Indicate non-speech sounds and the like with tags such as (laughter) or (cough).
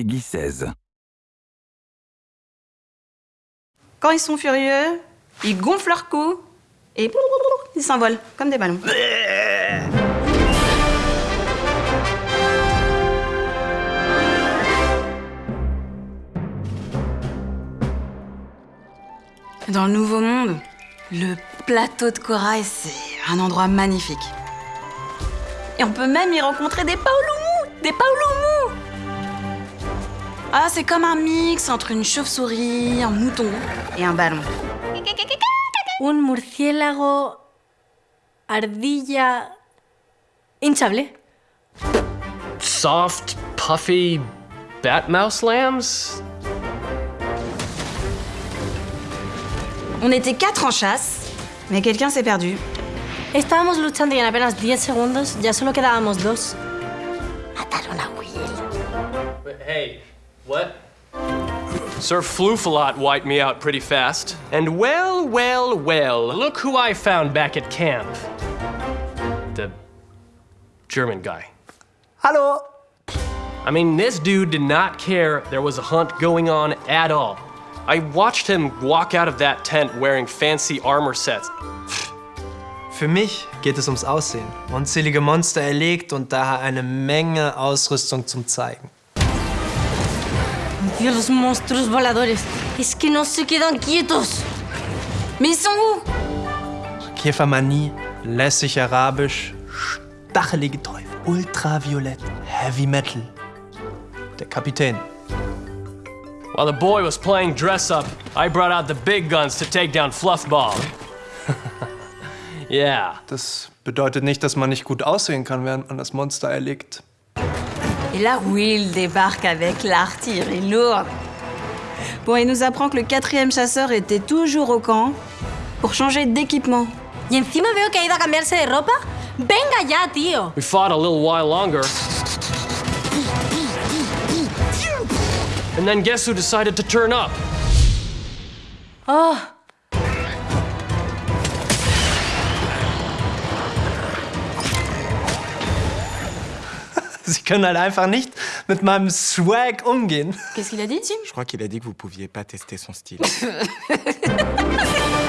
Peggy 16. Quand ils sont furieux, ils gonflent leur cou et ils s'envolent comme des ballons. Dans le Nouveau Monde, le plateau de corail, c'est un endroit magnifique. Et on peut même y rencontrer des paoloumous Des paoloumous Ah, c'est comme un mix entre une chauve-souris, un mouton et un ballon. Un murciélago ardilla hinchable. Soft, puffy bat mouse lambs? On était quatre en chasse, mais quelqu'un s'est perdu. Estábamos luchando y en apenas 10 segundos ya solo quedábamos dos. Mataron a Will. Hey, what? Sir Floofalot wiped me out pretty fast. And well, well, well, look who I found back at camp. The German guy. Hallo! I mean, this dude did not care there was a hunt going on at all. I watched him walk out of that tent wearing fancy armor sets. Für mich geht es ums Aussehen. Unzählige Monster erlegt und daher eine Menge Ausrüstung zum Zeigen. Dios, los monstruos voladores. Es que no se quedan quietos. Mais ils sont où Käfermanie, lässig arabisch, stachelige Teufel, ultraviolett, Heavy Metal. Der Kapitän. While the boy was playing dress up, I brought out the big guns to take down Fluffball. (laughs) yeah. Das bedeutet nicht, dass man nicht gut aussehen kann, während man das Monster erlegt. Et là, Will débarque avec l'artillerie lourde. Bon, il nous apprend que le quatrième chasseur était toujours au camp pour changer d'équipement. Y encima veo que ha ido a cambiarse de ropa. Venga ya, tío. We fought a little while longer. And then guess who decided to turn up? Oh, (laughs) Sie können halt einfach nicht mit meinem Swag umgehen. Qu'est-ce qu'il a dit, Tim Je crois qu'il a dit que vous pouviez pas tester son style. (laughs)